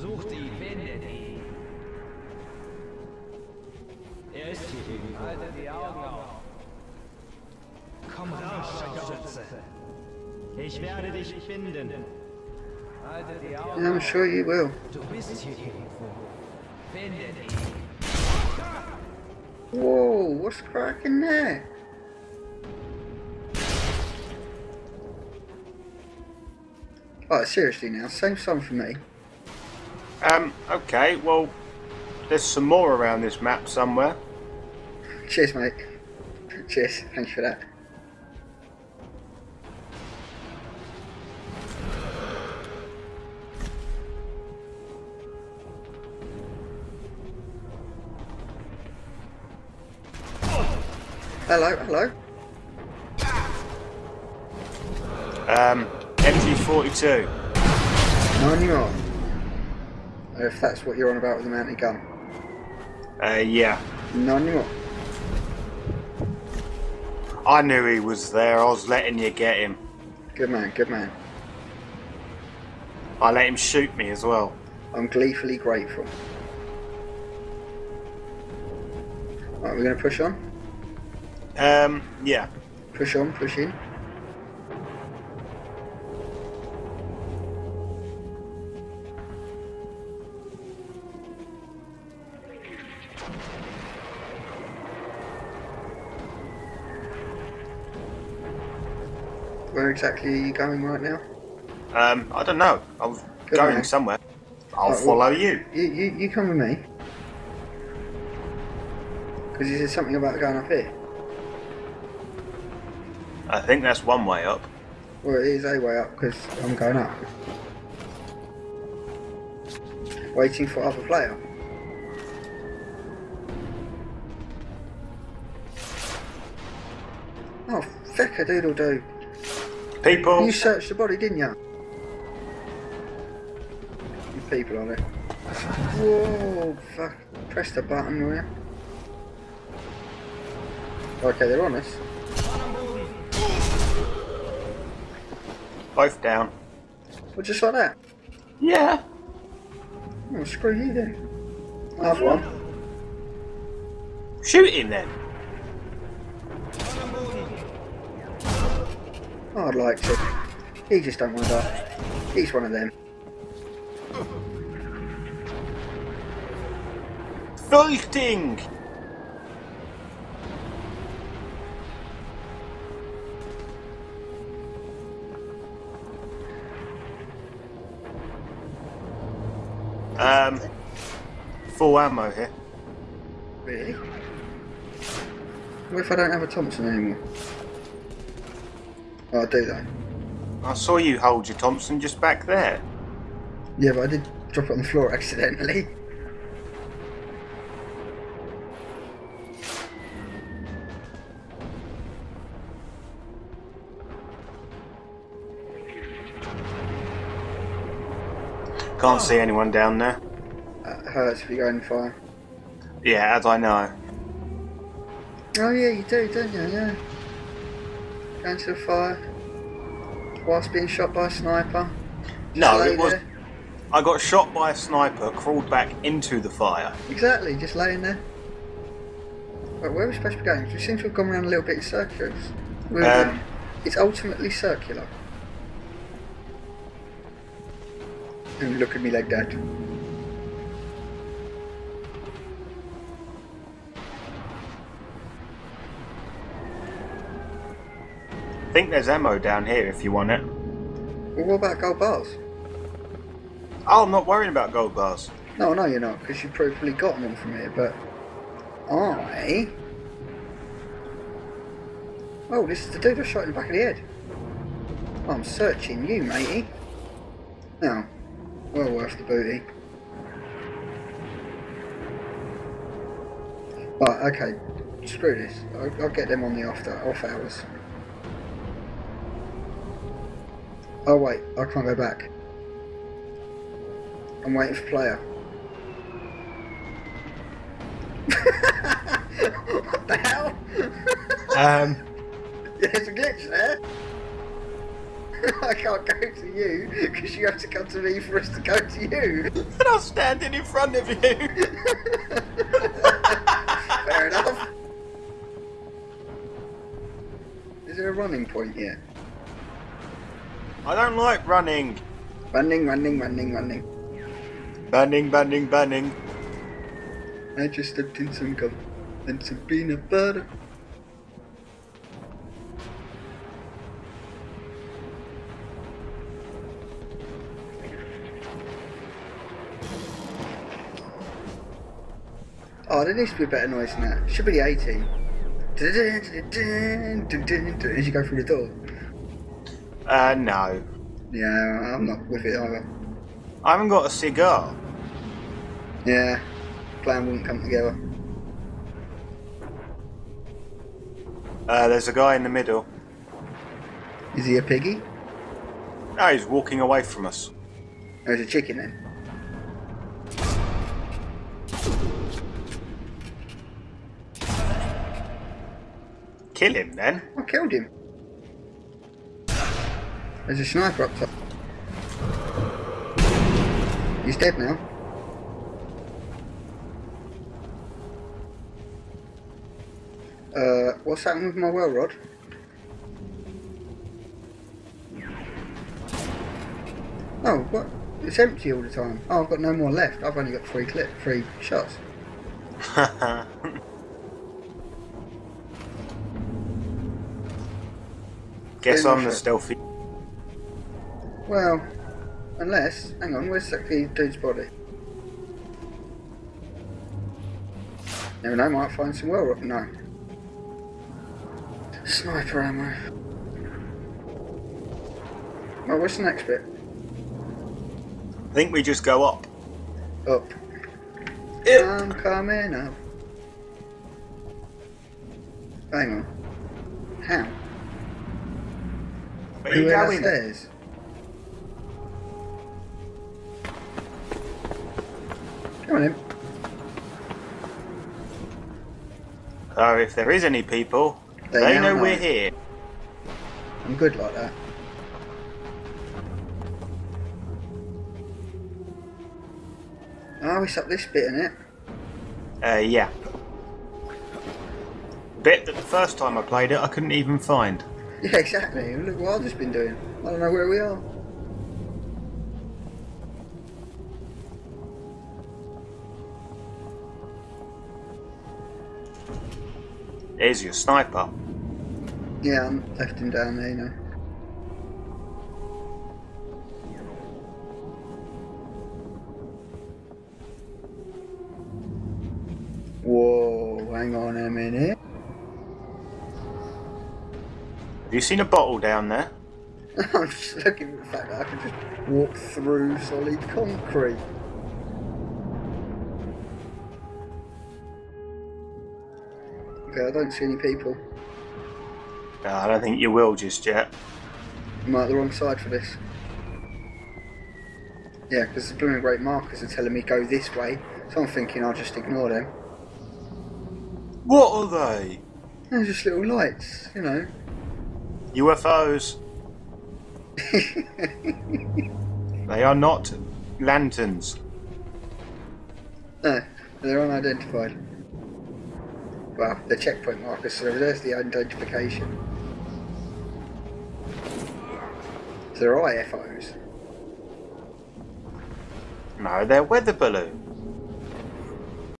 Sucht ihn, findet ihn. Er ist hier irgendwo. Haltet die Augen auf. Komm raus, Scharfschütze. Ich werde dich finden. Haltet die Augen I'm sure you will. Du bist hier irgendwo. Findet ihn. Whoa, what's cracking there? Oh, seriously now, save some for me. Um, okay, well, there's some more around this map somewhere. Cheers, mate. Cheers, thanks for that. Hello, hello. Um, MG42. None you are. If that's what you're on about with the mounted gun. Uh, yeah. None you are. I knew he was there. I was letting you get him. Good man, good man. I let him shoot me as well. I'm gleefully grateful. Right, we're going to push on? Um, yeah. Push on, push in. Where exactly are you going right now? Um, I don't know. I'm Good going somewhere. I'll Right, well- follow you. You, you, you come with me. Because you said something about going up here. I think that's one way up. Well, it is a way up because I'm going up. Waiting for other player. Oh, feck a doodle doo. People, You searched the body, didn't you? You people on it. Whoa, fuck. Press the button, will you? Okay, they're on us. both down. Well, just like that. Yeah. Oh, screw you then. Another one. Shoot him then. I'd like to. He just don't want to die. He's one of them. Fighting! Um, full ammo here. Really? What if I don't have a Thompson anymore? Oh, I do though. I saw you hold your Thompson just back there. Yeah, but I did drop it on the floor accidentally. Can't see anyone down there. That hurts if you go in fire. Yeah, as I know. Oh yeah, you do, don't you? Yeah. The fire whilst being shot by a sniper. No, it was. there. I got shot by a sniper, crawled back into the fire. Exactly, just laying there. Right, where are we supposed to be going? We seem to have gone around a little bit in circles. Um, it's ultimately circular. And look at me like that. Think there's ammo down here if you want it. Well, what about gold bars? Oh, I'm not worrying about gold bars. No, no, you're not, because you've probably gotten them from here, but I. Oh, this is the dude I shot in the back of the head. I'm searching you, matey. Now, well worth the booty. Right, okay, screw this. I'll, I'll get them on the after off hours. Oh wait, I can't go back. I'm waiting for player. what the hell? Um, There's a glitch there. I can't go to you because you have to come to me for us to go to you. And I'm standing in front of you. Fair enough. Is there a running point yet? I don't like running. Running, running, running, running. Banning, banning, banning. I just stepped in some gum and some peanut butter. Oh, there needs to be a better noise than that. Should be the 18. As you go through the door. Uh, no. Yeah, I'm not with it either. I haven't got a cigar. Yeah, plan wouldn't come together. Uh, there's a guy in the middle. Is he a piggy? No, he's walking away from us. There's a chicken then? Kill him then. I killed him. There's a sniper up top. He's dead now. Uh, what's happened with my Welrod? Oh, what? It's empty all the time. Oh, I've got no more left. I've only got three clip, three shots. Guess I'm the stealthy. Well, unless, hang on, where's that dude's body? Never know, might find some well rock. No. Sniper ammo. Well, what's the next bit? I think we just go up. Up. Yep. I'm coming up. Hang on. How? Where are you going? Come on in. So if there is any people, They they, know know. we're here. I'm good like that. Oh, it's up this bit, isn't it? Uh, yeah. Bit that the first time I played it, I couldn't even find. Yeah, exactly. Look what I've just been doing. I don't know where we are. There's your sniper. Yeah, I'm left him down there, you know. Whoa, hang on a minute. Have you seen a bottle down there? I'm just looking at the fact that I can just walk through solid concrete. Okay, I don't see any people. No, I don't think you will just yet. Am I at the wrong side for this? Yeah, because the and great markers are telling me go this way, so I'm thinking I'll just ignore them. What are they? They're just little lights, you know. UFOs. They are not lanterns. no, they're unidentified. Well, the checkpoint markers, so there's the identification. So they're IFOs. No, they're weather balloons.